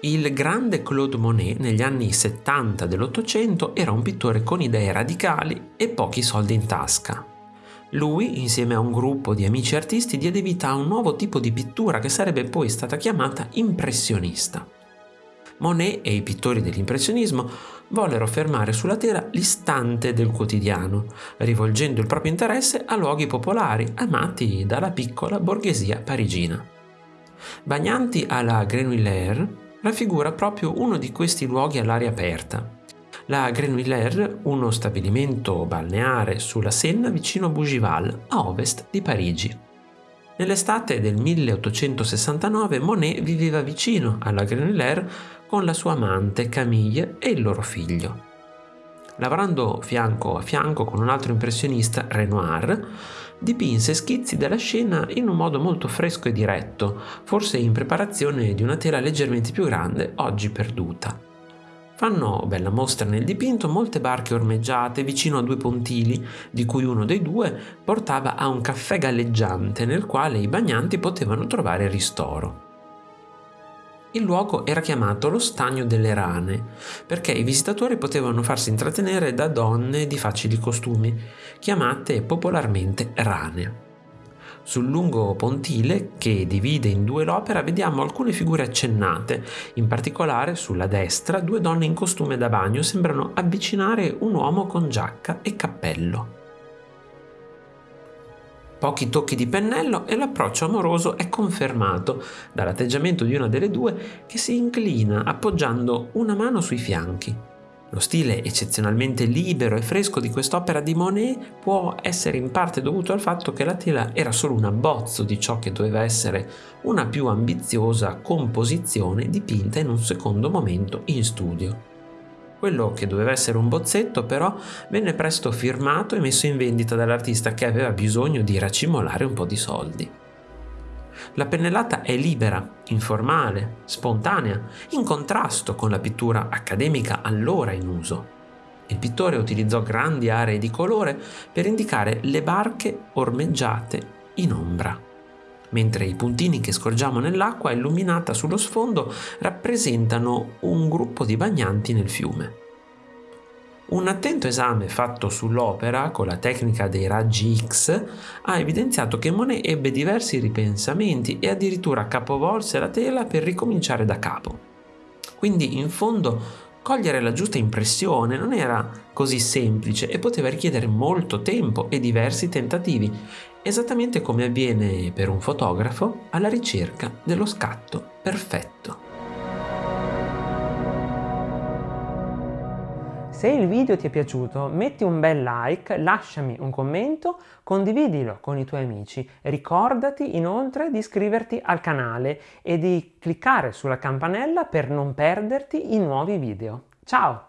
Il grande Claude Monet negli anni 70 dell'Ottocento era un pittore con idee radicali e pochi soldi in tasca. Lui, insieme a un gruppo di amici artisti, diede vita a un nuovo tipo di pittura che sarebbe poi stata chiamata impressionista. Monet e i pittori dell'impressionismo vollero fermare sulla tela l'istante del quotidiano, rivolgendo il proprio interesse a luoghi popolari amati dalla piccola borghesia parigina. Bagnanti alla Grenouillère, raffigura proprio uno di questi luoghi all'aria aperta. La Grenouillère, uno stabilimento balneare sulla Senna vicino a Bougival, a ovest di Parigi. Nell'estate del 1869 Monet viveva vicino alla Grenouillère con la sua amante Camille e il loro figlio. Lavorando fianco a fianco con un altro impressionista, Renoir, dipinse schizzi della scena in un modo molto fresco e diretto, forse in preparazione di una tela leggermente più grande, oggi perduta. Fanno bella mostra nel dipinto molte barche ormeggiate vicino a due pontili, di cui uno dei due portava a un caffè galleggiante nel quale i bagnanti potevano trovare ristoro. Il luogo era chiamato lo Stagno delle Rane, perché i visitatori potevano farsi intrattenere da donne di facili costumi, chiamate popolarmente rane. Sul lungo pontile che divide in due l'opera vediamo alcune figure accennate, in particolare sulla destra due donne in costume da bagno sembrano avvicinare un uomo con giacca e cappello. Pochi tocchi di pennello e l'approccio amoroso è confermato dall'atteggiamento di una delle due che si inclina appoggiando una mano sui fianchi. Lo stile eccezionalmente libero e fresco di quest'opera di Monet può essere in parte dovuto al fatto che la tela era solo un abbozzo di ciò che doveva essere una più ambiziosa composizione dipinta in un secondo momento in studio. Quello che doveva essere un bozzetto però venne presto firmato e messo in vendita dall'artista che aveva bisogno di racimolare un po' di soldi. La pennellata è libera, informale, spontanea, in contrasto con la pittura accademica allora in uso. Il pittore utilizzò grandi aree di colore per indicare le barche ormeggiate in ombra mentre i puntini che scorgiamo nell'acqua illuminata sullo sfondo rappresentano un gruppo di bagnanti nel fiume. Un attento esame fatto sull'opera con la tecnica dei raggi X ha evidenziato che Monet ebbe diversi ripensamenti e addirittura capovolse la tela per ricominciare da capo. Quindi in fondo cogliere la giusta impressione non era così semplice e poteva richiedere molto tempo e diversi tentativi, esattamente come avviene per un fotografo alla ricerca dello scatto perfetto. Se il video ti è piaciuto metti un bel like, lasciami un commento, condividilo con i tuoi amici. Ricordati inoltre di iscriverti al canale e di cliccare sulla campanella per non perderti i nuovi video. Ciao!